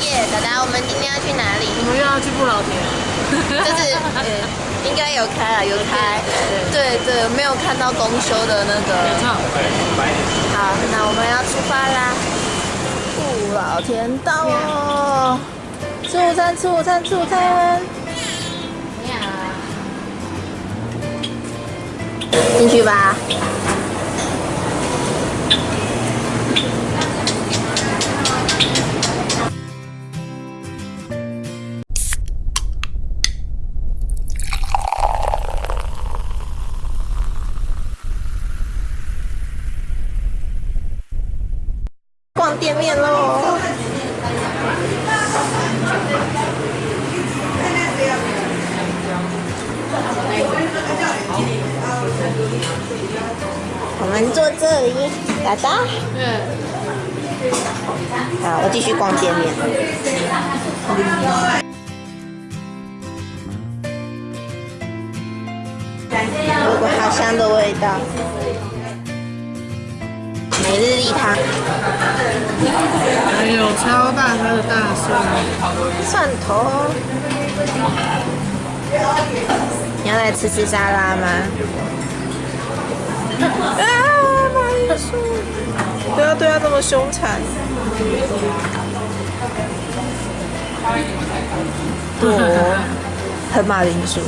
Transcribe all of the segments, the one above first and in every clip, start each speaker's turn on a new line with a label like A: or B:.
A: 耶，达达，我们今天要去哪里？
B: 我们又要去不老田，
A: 就是 呃，应该有开啊，有开。对对，没有看到公休的那个。
B: 没错。
A: 好，那我们要出发啦！不老田到哦，吃午餐，吃午餐，吃午餐。进去吧。们坐这里，达达。
B: 嗯。
A: 好，我继续逛街面。有股好香的味道。每日一汤。
B: 还有超大颗的大蒜。
A: 蒜头。你要来吃吃沙拉吗？啊，马铃薯！不要对他这么凶残。我，很马铃薯。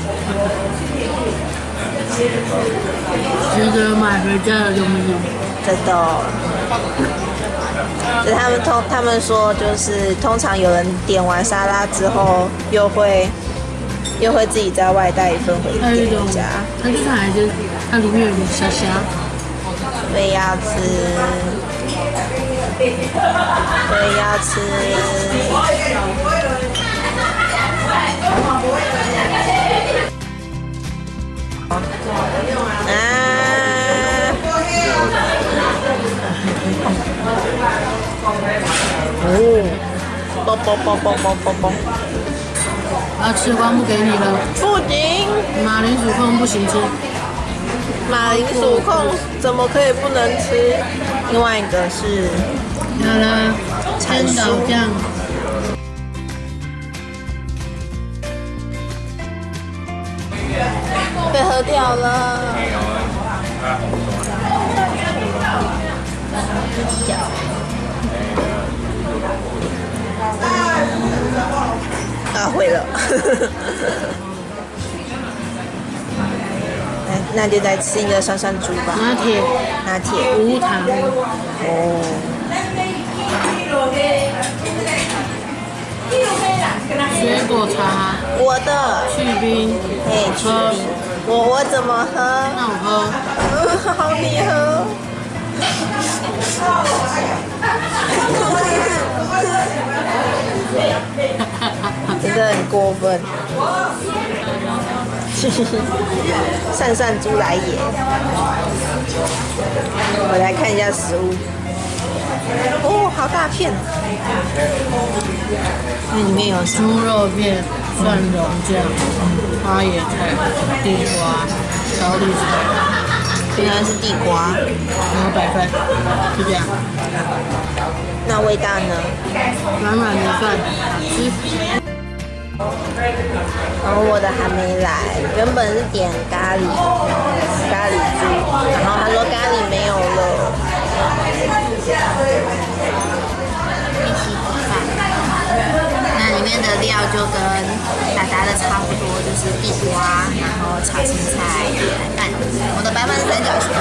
B: 值得买回家的东西。
A: 真的。就他们通，他们说就是通常有人点完沙拉之后，又会又会自己在外带一份回家。
B: 它就是还是它里面有点虾虾。
A: 我也要吃，我也要吃。啊！哦，啵啵啵啵啵啵啵。
B: 啊，吃光不给你了。
A: 不行。
B: 马铃薯控不行吃。
A: 马铃薯控怎么可以不能吃？另外一个是，
B: 好了，千岛酱。
A: 被喝掉了。啊，毁了。那就再吃一个酸酸猪吧。
B: 拿铁，
A: 拿铁，
B: 无糖。
A: 哦。
B: 水果茶。
A: 我的。
B: 去冰。
A: 哎，去冰。我我怎么喝？
B: 那我喝。
A: 好，你喝。真的很过分。扇扇猪来也！我来看一下食物。哦，好大片！那里面有
B: 猪肉片、蒜蓉酱、花椰菜、地瓜、高丽菜，
A: 原来是地瓜。
B: 然后白饭，就这样。
A: 那味道呢？
B: 软软的饭，吃。
A: 然后我的还没来，原本是点咖喱，咖喱猪，然后他说咖喱没有了。一起吃饭，那里面的料就跟达达的差不多，就是地瓜，然后炒青菜、白饭。我的白饭是三角形。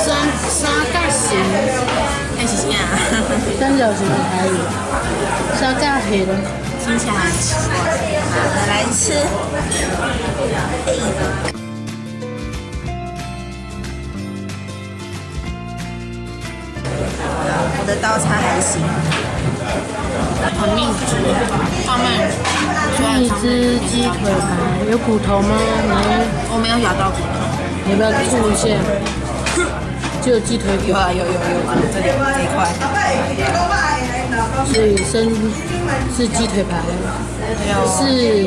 B: 三三角形。
A: 看星星啊！
B: 三角形的台语，沙嘎黑的，
A: 听起来很奇怪。好，来吃。我的刀叉还行。
B: 很密集，上面一只鸡腿排，有骨头吗？没，
A: 我没有咬到骨头。
B: 你要不要吐一下？就有鸡腿
A: 有啊，有有有，这里这一块。
B: 所以生是鸡腿排，是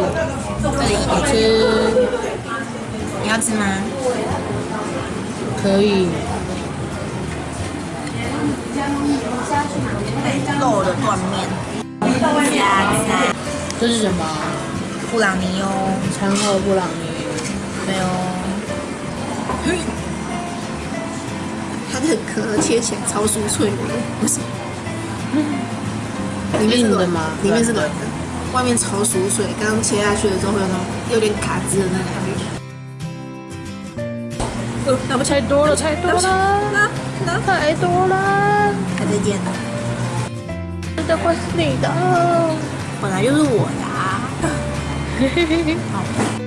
A: 这里
B: 好吃。
A: 你要吃吗？
B: 可以。
A: 肉的断面，加菜，
B: 这是什么？
A: 布朗尼哦，
B: 餐后布朗尼。
A: 没有。切起来超酥脆的，不是？里面是软
B: 硬的吗
A: 里面是软的，外面超酥脆。刚刚切下去的时候会有那种有点卡汁的那种感觉。呃，那不
B: 太多了，太多了，
A: 那那
B: 太多了。
A: 还在见呢，
B: 这会是你的，
A: 本来就是我的啊。好。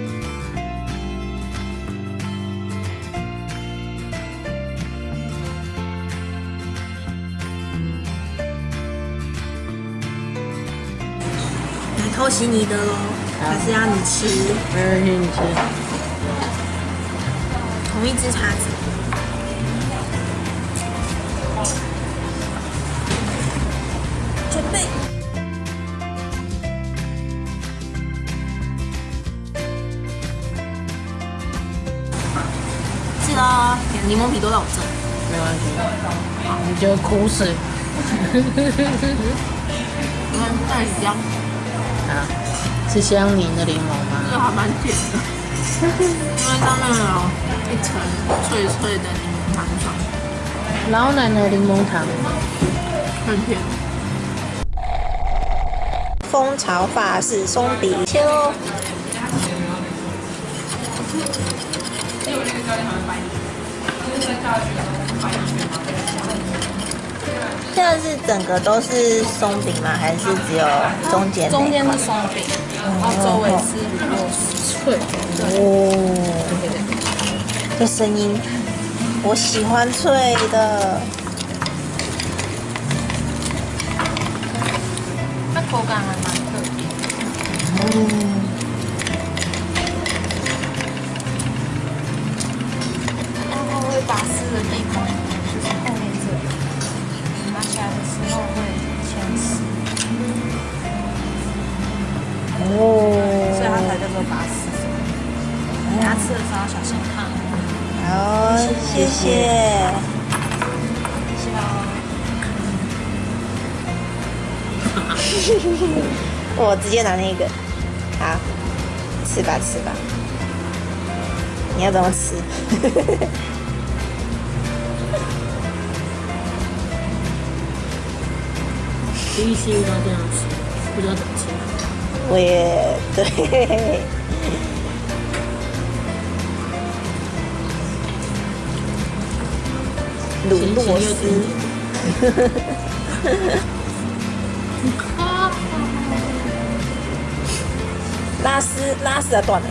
A: 偷袭你的喽，还是要你吃
B: 没关系，你吃。
A: 同一只叉子？准备。是喽，点柠檬皮都在我这。
B: 没关系，好，你就苦水。
A: 你看再香，
B: 啊，是香柠的柠檬
A: 这
B: 吗？
A: 还蛮甜的，因为上面有一层脆脆的柠檬糖霜，
B: 老奶奶柠檬糖。
A: 很甜。蜂巢法式松饼，切喽。现在是整个都是松饼吗？还是只有中间？
B: 中间是松饼，然后周围是乳酪脆。
A: 哦，这声音，我喜欢脆的。
B: 它口感还蛮特别。
A: 嗯。
B: 把湿的地方，
A: 谢谢。我直接拿那个，好，吃吧吃吧。你要怎么吃？
B: 第一次遇到这样吃，不知道怎么吃。
A: 我也对。鲁诺斯，拉丝拉丝啊断了。